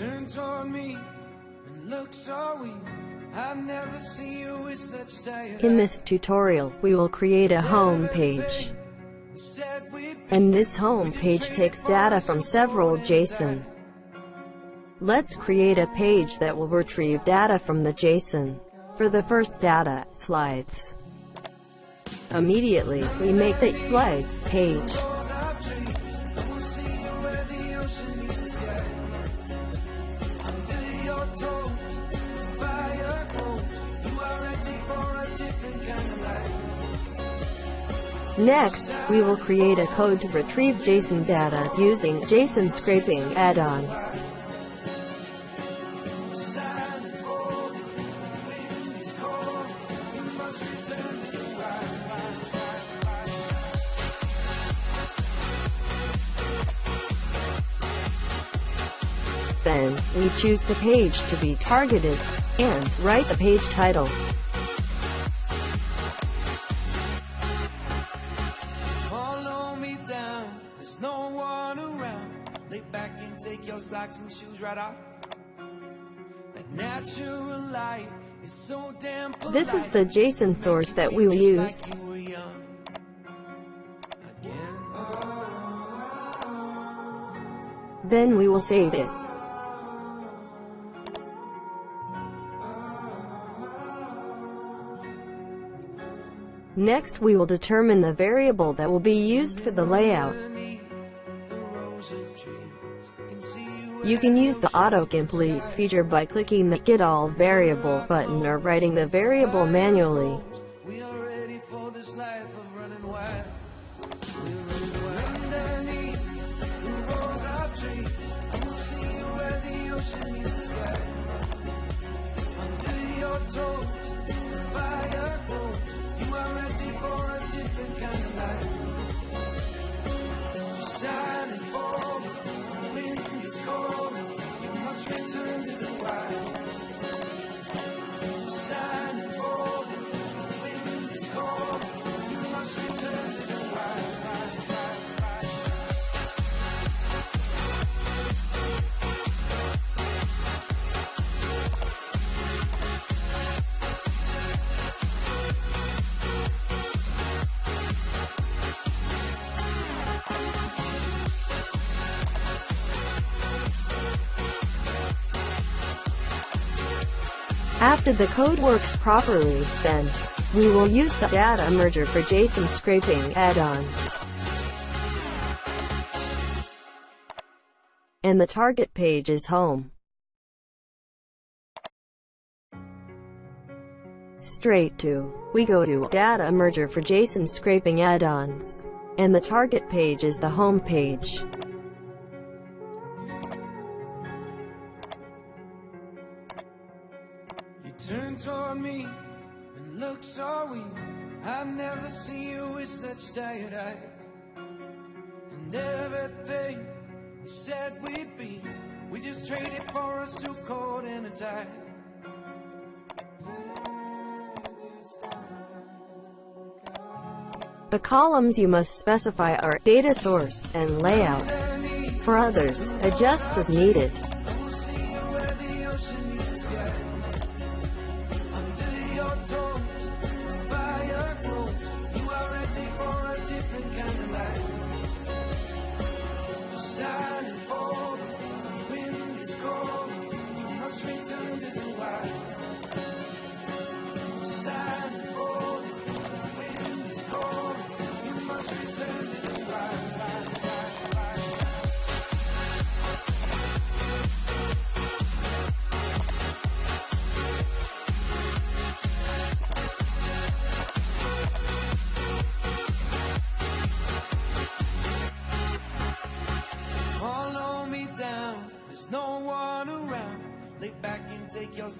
Turn toward me and look so weak. I've never seen you with such tired In this tutorial, we will create a home page. We said we'd And this home page takes data from several JSON. Let's create a page that will retrieve data from the JSON. For the first data, slides. Immediately, we make the slides page. Next, we will create a code to retrieve JSON data using JSON scraping add-ons. Then, we choose the page to be targeted, and write the page title. This is the JSON source that we will use. like you were young. Again. Then we will save it. Next we will determine the variable that will be used for the layout. You can use the autocomplete feature by clicking the Get All Variable button or writing the variable manually. After the code works properly, then, we will use the data merger for JSON scraping add-ons. And the target page is home. Straight to, we go to data merger for JSON scraping add-ons. And the target page is the home page. Look so weak. I've never seen you with such tired eyes. And everything we said we'd be, we just traded for a suit coat and a tie. The columns you must specify are data source and layout. For others, adjust as needed.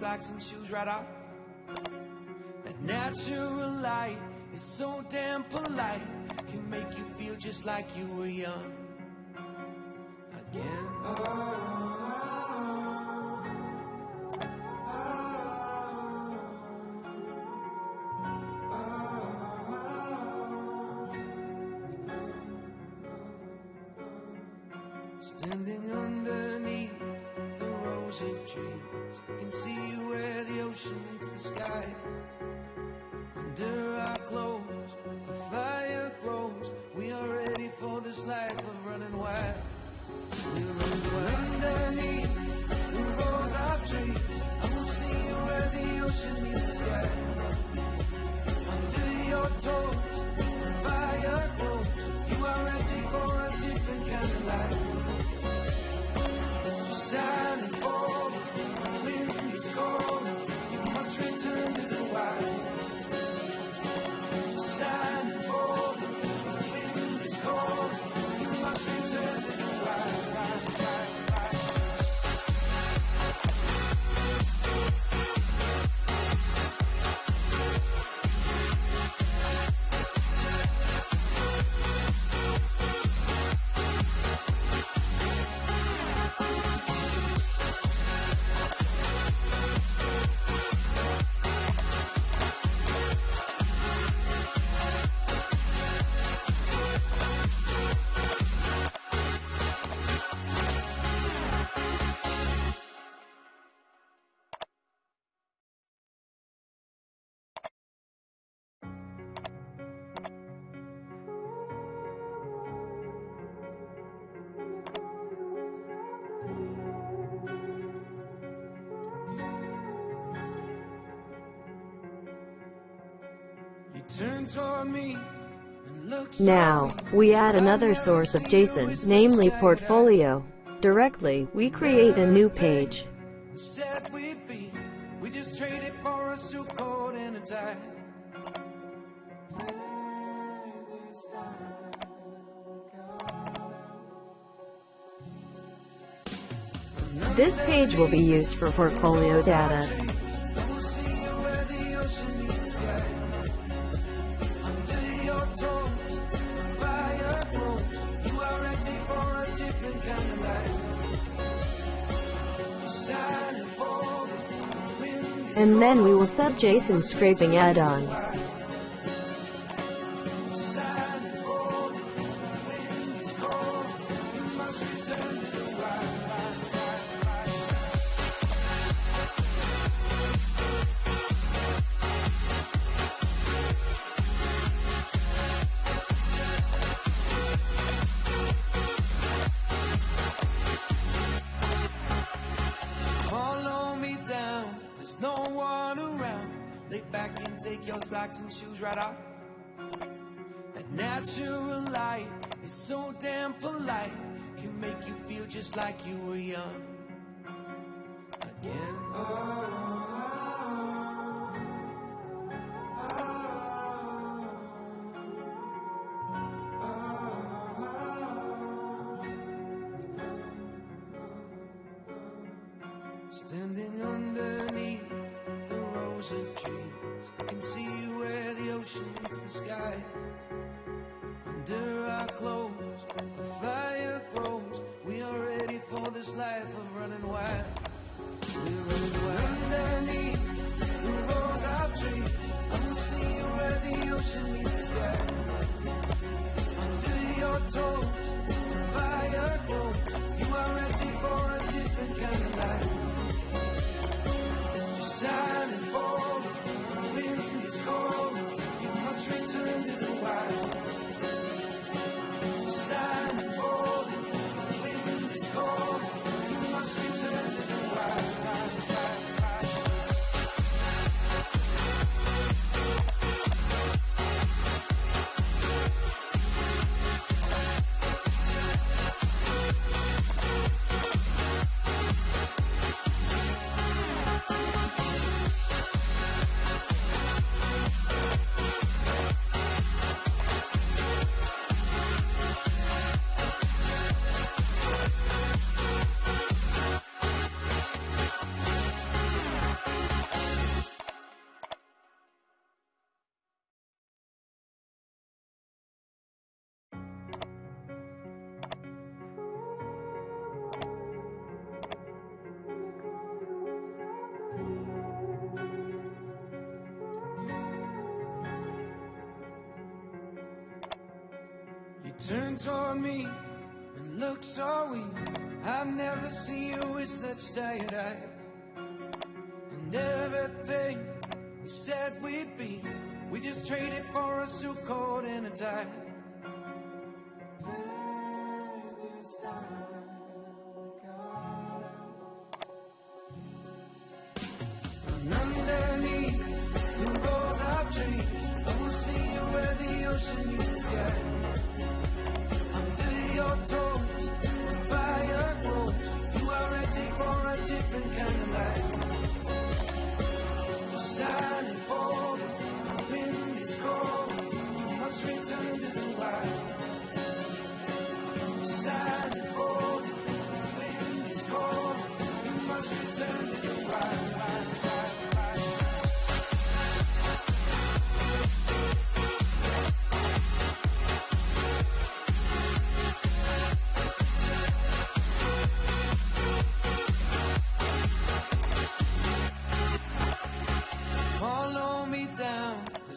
Socks and shoes right off. That natural light is so damn polite. Can make you feel just like you were young. Again. for this life of running wild. You run wild. Underneath the rows of trees, I will see where the ocean meets the sky. Now, we add another source of JSON, namely portfolio. Directly, we create a new page. This page will be used for portfolio data. and then we will sub JSON scraping add-ons. take your socks and shoes right off. That natural light is so damn polite, can make you feel just like you were young again. Oh. this life of running wild. We run wild. I never need the rose I've dreamed. I will see you where the ocean meets the sky. turn toward me and look so weak. I've never seen you with such tired eyes. And everything we said we'd be, we just traded for a suit coat and a tie.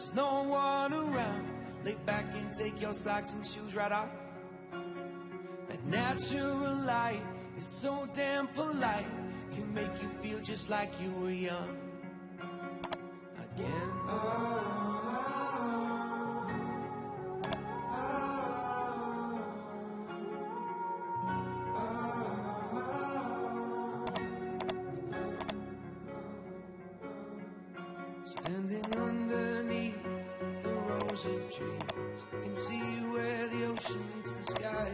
There's no one around. Lay back and take your socks and shoes right off. That natural light is so damn polite, can make you feel just like you were young again. Standing of trees, I can see where the ocean meets the sky.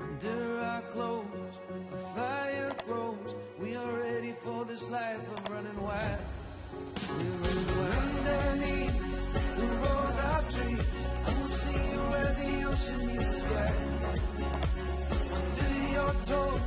Under our clothes, a fire grows. We are ready for this life of running wild. We're underneath the rows of trees. I will see where the ocean meets the sky. Under your toes,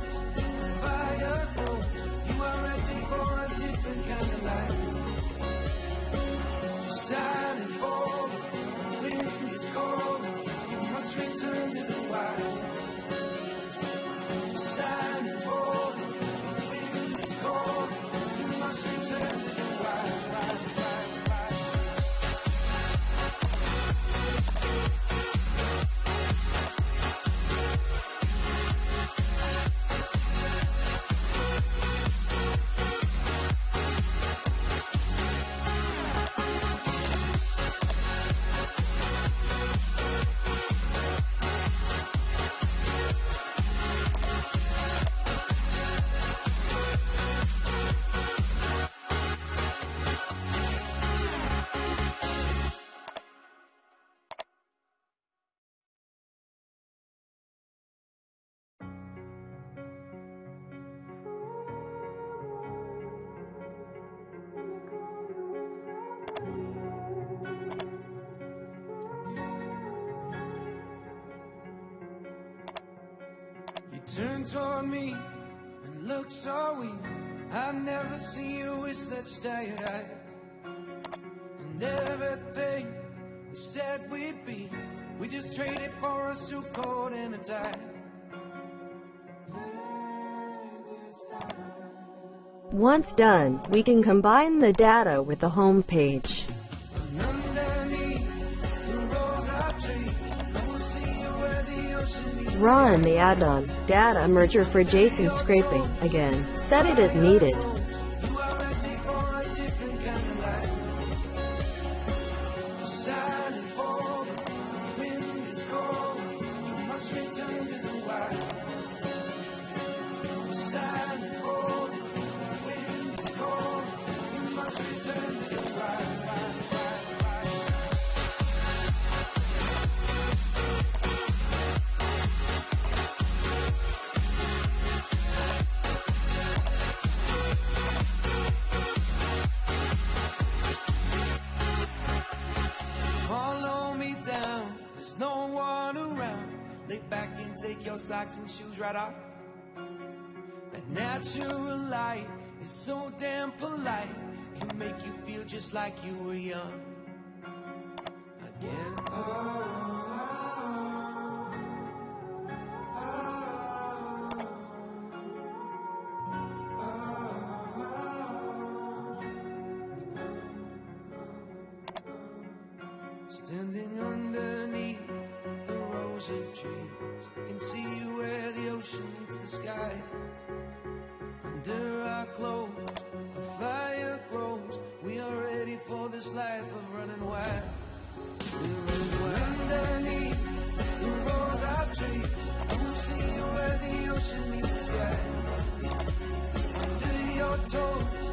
turn toward me and look so weak. I've never seen you with such tired eyes. And everything we said we'd be, we just traded for a suit coat and a tie. Once done, we can combine the data with the home page. Run the add-ons data merger for JSON scraping. Again, set it as needed. Take your socks and shoes right off. That natural light is so damn polite, can make you feel just like you were young again. Standing underneath rows of trees. I can see where the ocean meets the sky. Under our clothes, a fire grows. We are ready for this life of running wild. We're running wild. Underneath the rows of trees, I will see where the ocean meets the sky. Under your toes,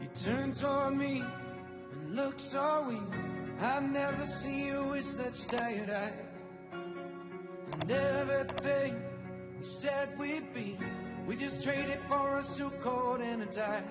You turn toward me and look so weak. I've never seen you with such tired eyes. And everything we said we'd be, we just traded for a suit coat and a tie.